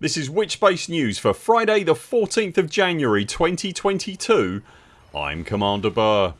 This is Witchspace News for Friday the 14th of January 2022 I'm Commander Buur.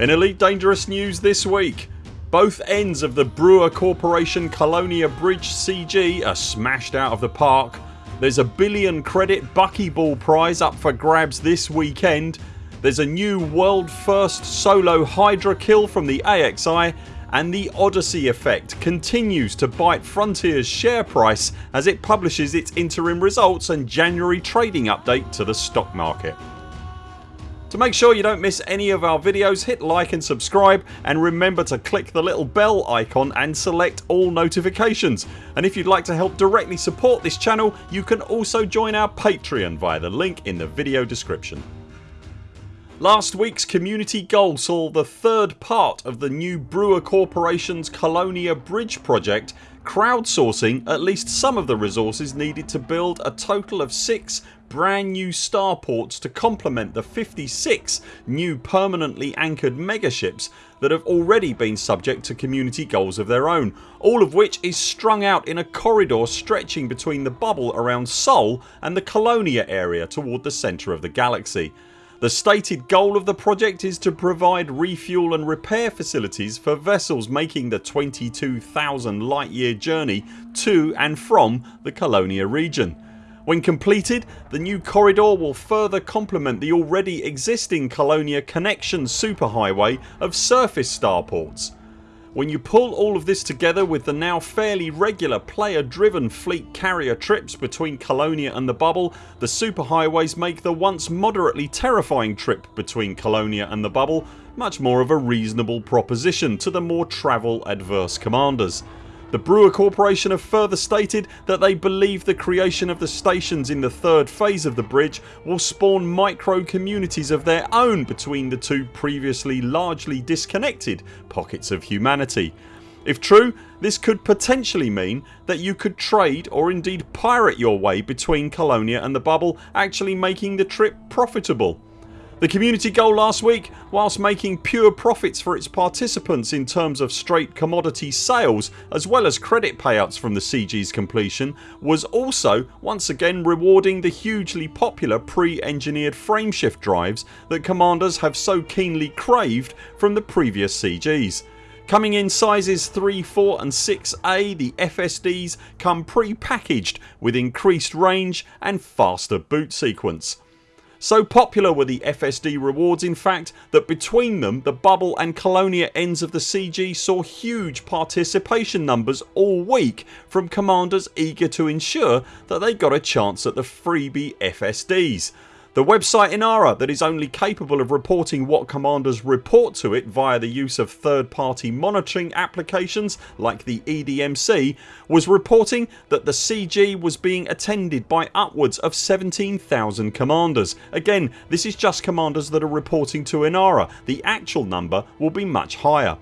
In Elite Dangerous news this week both ends of the Brewer Corporation Colonia Bridge CG are smashed out of the park. There's a billion credit buckyball prize up for grabs this weekend. There's a new world first solo Hydra kill from the AXI and the Odyssey effect continues to bite Frontiers share price as it publishes its interim results and January trading update to the stock market. To make sure you don't miss any of our videos hit like and subscribe and remember to click the little bell icon and select all notifications and if you'd like to help directly support this channel you can also join our Patreon via the link in the video description. Last weeks community goal saw the third part of the new Brewer Corporations Colonia Bridge project crowdsourcing at least some of the resources needed to build a total of 6 brand new starports to complement the 56 new permanently anchored megaships that have already been subject to community goals of their own all of which is strung out in a corridor stretching between the bubble around Sol and the Colonia area toward the centre of the galaxy. The stated goal of the project is to provide refuel and repair facilities for vessels making the 22,000 light year journey to and from the Colonia region. When completed the new corridor will further complement the already existing Colonia Connection superhighway of surface starports. When you pull all of this together with the now fairly regular player driven fleet carrier trips between Colonia and the bubble the superhighways make the once moderately terrifying trip between Colonia and the bubble much more of a reasonable proposition to the more travel adverse commanders. The Brewer Corporation have further stated that they believe the creation of the stations in the third phase of the bridge will spawn micro communities of their own between the two previously largely disconnected pockets of humanity. If true this could potentially mean that you could trade or indeed pirate your way between Colonia and the bubble actually making the trip profitable. The community goal last week whilst making pure profits for its participants in terms of straight commodity sales as well as credit payouts from the CG's completion was also once again rewarding the hugely popular pre-engineered frameshift drives that commanders have so keenly craved from the previous CGs. Coming in sizes 3, 4 and 6A the FSDs come pre-packaged with increased range and faster boot sequence. So popular were the FSD rewards in fact that between them the bubble and Colonia ends of the CG saw huge participation numbers all week from commanders eager to ensure that they got a chance at the freebie FSDs. The website Inara that is only capable of reporting what commanders report to it via the use of third party monitoring applications like the EDMC was reporting that the CG was being attended by upwards of 17,000 commanders. Again this is just commanders that are reporting to Inara. The actual number will be much higher.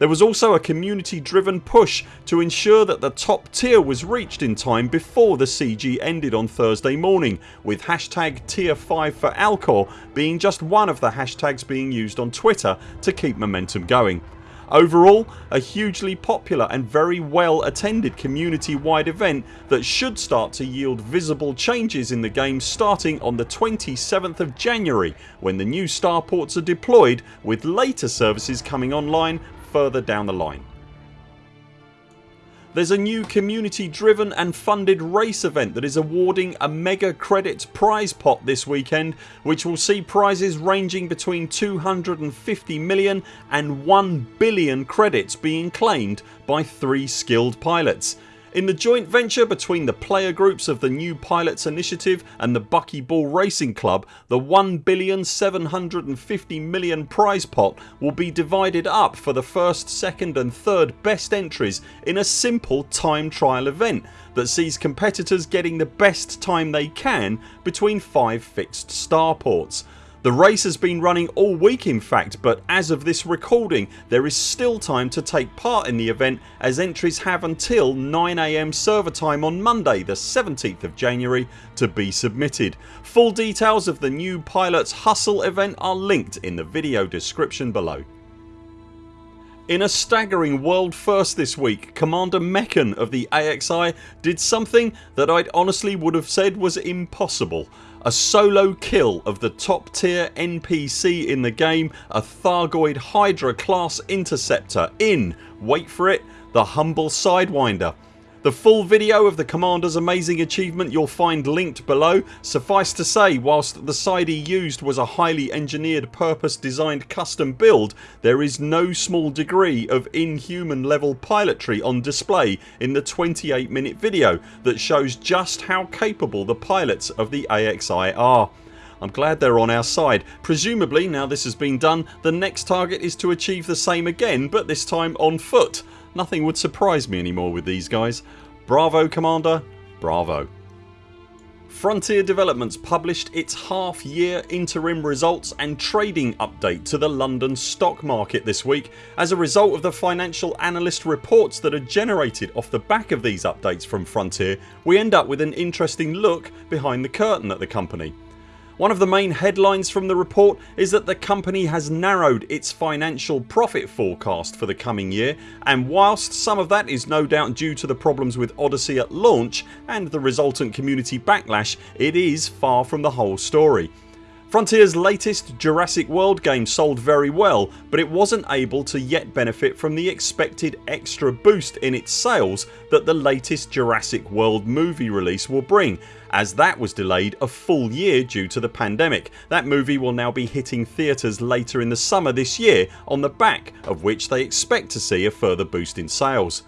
There was also a community driven push to ensure that the top tier was reached in time before the CG ended on Thursday morning with hashtag tier 5 for Alcor being just one of the hashtags being used on Twitter to keep momentum going. Overall a hugely popular and very well attended community wide event that should start to yield visible changes in the game starting on the 27th of January when the new starports are deployed with later services coming online further down the line. There's a new community driven and funded race event that is awarding a mega credits prize pot this weekend which will see prizes ranging between 250 million and 1 billion credits being claimed by 3 skilled pilots in the joint venture between the player groups of the New Pilots Initiative and the Buckyball Racing Club the 1,750,000,000 prize pot will be divided up for the first, second and third best entries in a simple time trial event that sees competitors getting the best time they can between 5 fixed starports. The race has been running all week in fact but as of this recording there is still time to take part in the event as entries have until 9am server time on Monday the 17th of January to be submitted. Full details of the new Pilots Hustle event are linked in the video description below. In a staggering world first this week Commander Mechan of the AXI did something that I'd honestly would have said was impossible. A solo kill of the top tier NPC in the game, a Thargoid Hydra class interceptor in, wait for it, the humble Sidewinder. The full video of the commander's amazing achievement you'll find linked below. Suffice to say whilst the side he used was a highly engineered purpose designed custom build there is no small degree of inhuman level pilotry on display in the 28 minute video that shows just how capable the pilots of the AXI are. I'm glad they're on our side. Presumably now this has been done the next target is to achieve the same again but this time on foot. Nothing would surprise me anymore with these guys. Bravo Commander, bravo. Frontier Developments published its half year interim results and trading update to the London stock market this week. As a result of the financial analyst reports that are generated off the back of these updates from Frontier we end up with an interesting look behind the curtain at the company. One of the main headlines from the report is that the company has narrowed its financial profit forecast for the coming year and whilst some of that is no doubt due to the problems with Odyssey at launch and the resultant community backlash it is far from the whole story. Frontiers latest Jurassic World game sold very well but it wasn't able to yet benefit from the expected extra boost in its sales that the latest Jurassic World movie release will bring as that was delayed a full year due to the pandemic. That movie will now be hitting theatres later in the summer this year on the back of which they expect to see a further boost in sales.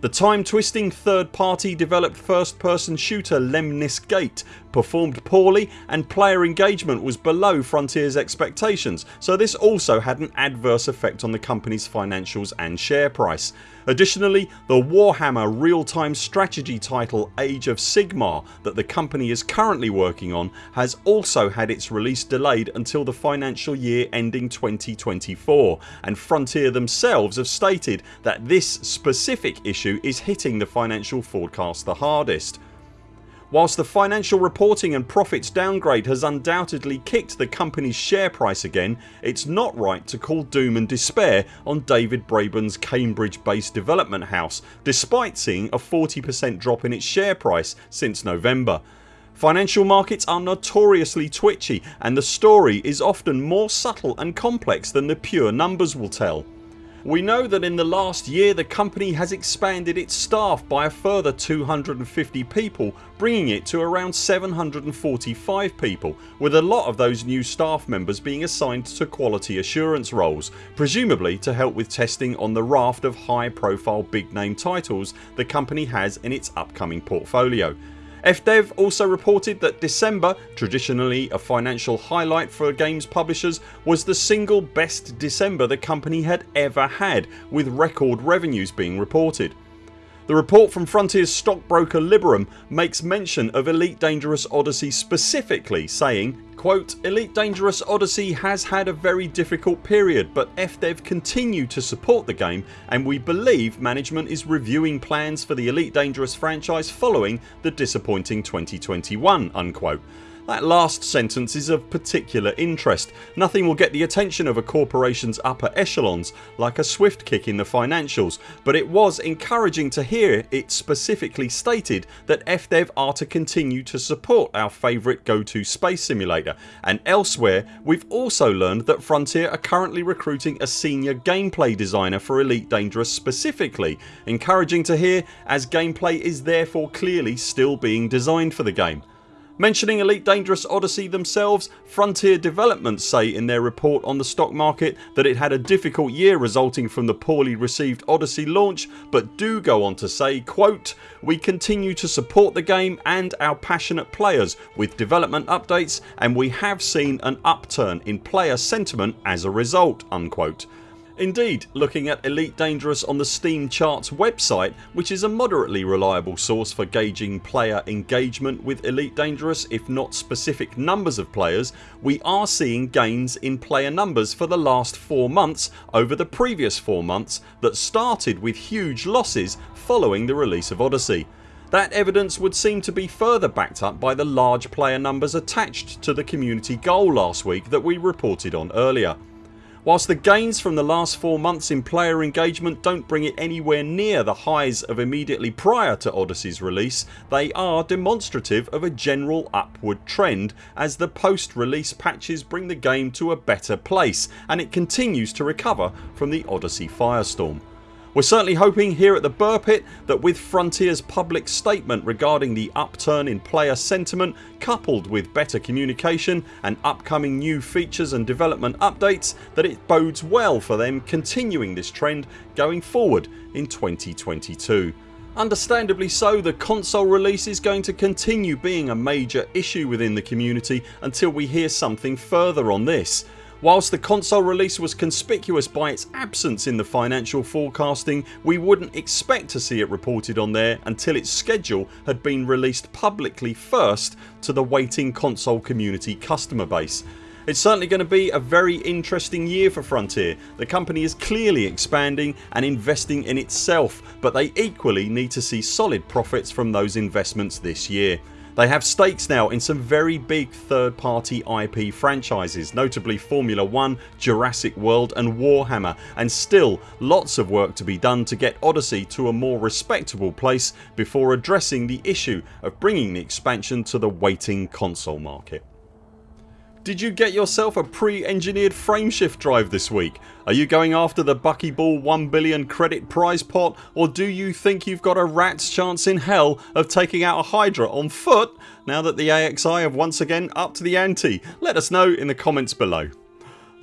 The time twisting third party developed first person shooter Lemnis Gate performed poorly and player engagement was below Frontiers expectations so this also had an adverse effect on the company's financials and share price. Additionally the Warhammer real time strategy title Age of Sigmar that the company is currently working on has also had its release delayed until the financial year ending 2024 and Frontier themselves have stated that this specific issue is hitting the financial forecast the hardest. Whilst the financial reporting and profits downgrade has undoubtedly kicked the company's share price again it's not right to call doom and despair on David Braben's Cambridge based development house despite seeing a 40% drop in its share price since November. Financial markets are notoriously twitchy and the story is often more subtle and complex than the pure numbers will tell. We know that in the last year the company has expanded its staff by a further 250 people bringing it to around 745 people with a lot of those new staff members being assigned to quality assurance roles presumably to help with testing on the raft of high profile big name titles the company has in its upcoming portfolio. FDev also reported that December, traditionally a financial highlight for games publishers was the single best December the company had ever had with record revenues being reported. The report from Frontiers stockbroker Liberum makes mention of Elite Dangerous Odyssey specifically saying quote, Elite Dangerous Odyssey has had a very difficult period but FDev continue to support the game and we believe management is reviewing plans for the Elite Dangerous franchise following the disappointing 2021 unquote. That last sentence is of particular interest. Nothing will get the attention of a corporations upper echelons like a swift kick in the financials but it was encouraging to hear it specifically stated that FDev are to continue to support our favourite go to space simulator and elsewhere we've also learned that Frontier are currently recruiting a senior gameplay designer for Elite Dangerous specifically encouraging to hear as gameplay is therefore clearly still being designed for the game. Mentioning Elite Dangerous Odyssey themselves Frontier Developments say in their report on the stock market that it had a difficult year resulting from the poorly received Odyssey launch but do go on to say quote We continue to support the game and our passionate players with development updates and we have seen an upturn in player sentiment as a result unquote. Indeed looking at Elite Dangerous on the Steam Charts website which is a moderately reliable source for gauging player engagement with Elite Dangerous if not specific numbers of players we are seeing gains in player numbers for the last 4 months over the previous 4 months that started with huge losses following the release of Odyssey. That evidence would seem to be further backed up by the large player numbers attached to the community goal last week that we reported on earlier. Whilst the gains from the last 4 months in player engagement don't bring it anywhere near the highs of immediately prior to Odyssey's release they are demonstrative of a general upward trend as the post release patches bring the game to a better place and it continues to recover from the Odyssey firestorm. We're certainly hoping here at the Buur Pit that with Frontiers public statement regarding the upturn in player sentiment coupled with better communication and upcoming new features and development updates that it bodes well for them continuing this trend going forward in 2022. Understandably so the console release is going to continue being a major issue within the community until we hear something further on this Whilst the console release was conspicuous by its absence in the financial forecasting we wouldn't expect to see it reported on there until its schedule had been released publicly first to the waiting console community customer base. It's certainly going to be a very interesting year for Frontier. The company is clearly expanding and investing in itself but they equally need to see solid profits from those investments this year. They have stakes now in some very big third party IP franchises notably Formula 1, Jurassic World and Warhammer and still lots of work to be done to get Odyssey to a more respectable place before addressing the issue of bringing the expansion to the waiting console market. Did you get yourself a pre-engineered frameshift drive this week? Are you going after the buckyball 1 billion credit prize pot or do you think you've got a rat's chance in hell of taking out a Hydra on foot now that the AXI have once again upped to the ante? Let us know in the comments below.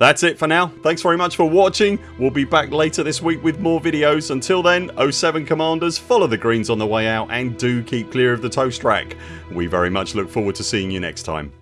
That's it for now. Thanks very much for watching. We'll be back later this week with more videos. Until then 0 7 CMDRs follow the greens on the way out and do keep clear of the toast rack. We very much look forward to seeing you next time.